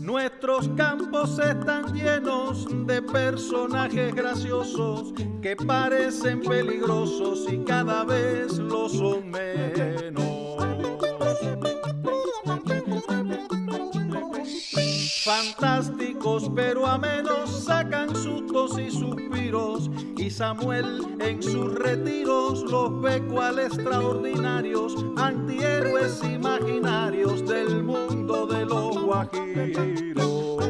Nuestros campos están llenos de personajes graciosos que parecen peligrosos y cada vez lo son menos. Fantásticos pero a menos sacan sustos y suspiros y Samuel en sus retiros los ve cual extraordinarios antihéroes imaginarios del mundo de los guajiros.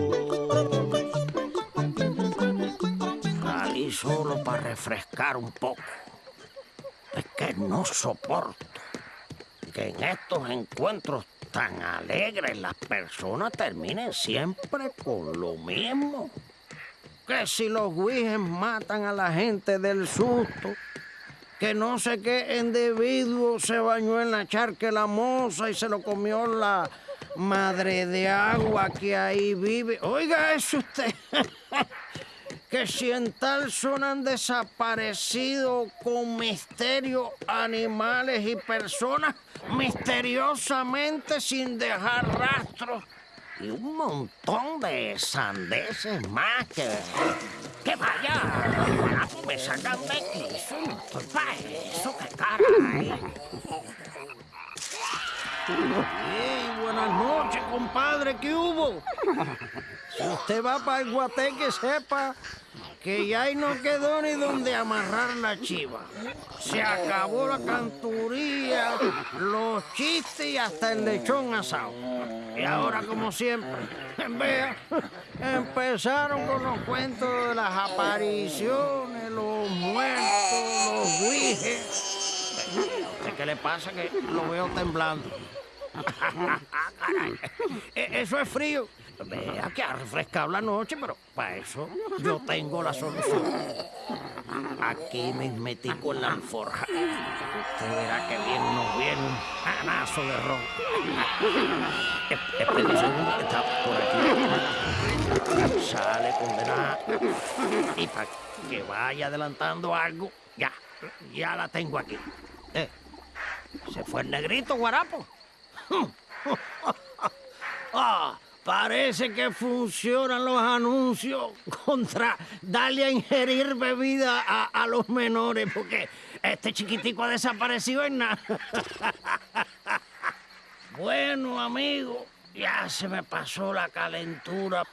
Salí solo para refrescar un poco. Es que no soporto que en estos encuentros tan alegres las personas terminen siempre con lo mismo. Que si los guijes matan a la gente del susto, que no sé qué individuo se bañó en la charca la moza y se lo comió la madre de agua que ahí vive. Oiga eso usted. que si en tal zona han desaparecido con misterio animales y personas misteriosamente sin dejar rastros y un montón de sandeces más que... ¡Que vaya! Me sacan de aquí, eso no estoy para eso, qué caray. ¡Ey, buenas noches, compadre! ¿Qué hubo? Si usted va para el guateque, sepa que ya ahí no quedó ni donde amarrar la chiva. Se acabó la canturía, los chistes y hasta el lechón asado. Y ahora, como siempre, vea, empezaron con los cuentos de las apariciones, los muertos, los guijes. ¿Qué le pasa? Que lo veo temblando. Caray, e-, eso es frío. Vea que ha refrescado la noche, pero para eso yo tengo la solución. Aquí me metí con la alforja. Usted verá que bien nos viene un anazo de ron. Espera un segundo que está por aquí. Sale condenada. Y para que vaya adelantando algo, ya, ya la tengo aquí. Eh, se fue el negrito, guarapo. ah, Parece que funcionan los anuncios contra darle a ingerir bebida a, los menores, porque este chiquitico ha desaparecido en nada. bueno, amigo, ya se me pasó la calentura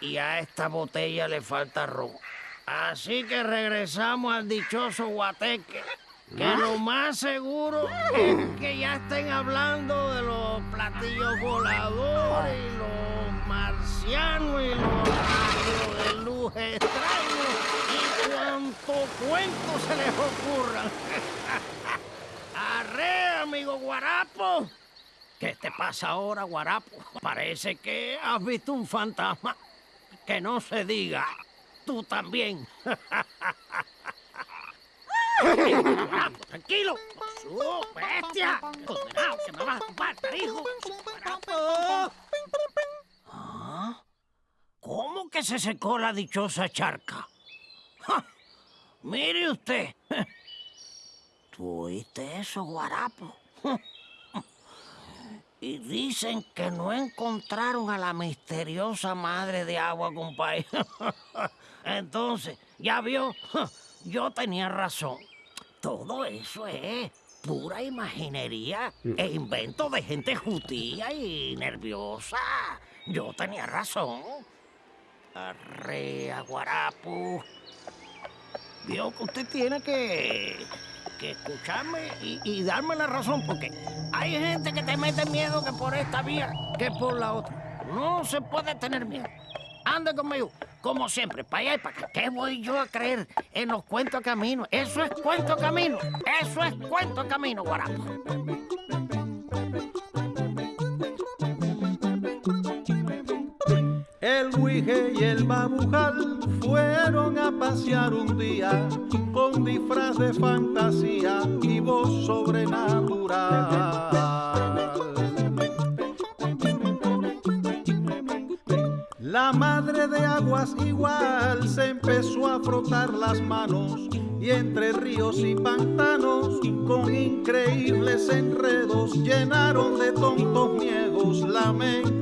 y a esta botella le falta ron. Así que regresamos al dichoso guateque. Que lo más seguro es que ya estén hablando de los platillos voladores y los marcianos y los rayos de luz extraños y cuanto cuento se les ocurran. ¡Arre, amigo Guarapo! ¿Qué te pasa ahora, Guarapo? Parece que has visto un fantasma. Que no se diga. Tú también. Tranquilo. Su bestia. Condenado, que me vas a matar, hijo. ¿Ah? ¿Cómo que se secó la dichosa charca? Mire usted. ¿Tú oíste eso, guarapo? Y dicen que no encontraron a la misteriosa madre de agua, compadre. Entonces, ¿ya vio? Yo tenía razón. Todo eso es pura imaginería mm. e invento de gente jutía y nerviosa. Yo tenía razón. Arrea, guarapo. Vio que usted tiene que, que escucharme y, y, darme la razón, porque hay gente que te mete miedo que por esta vía que por la otra. No se puede tener miedo. Anda conmigo, como siempre, para allá y para acá. ¿Qué voy yo a creer en los cuentos camino? Eso es cuento camino. Eso es cuento camino, guarapo. El Huije y el Babujal fueron a pasear un día con disfraz de fantasía y voz sobrenatural. La madre de aguas igual se empezó a frotar las manos y entre ríos y pantanos con increíbles enredos llenaron de tontos miedos la mente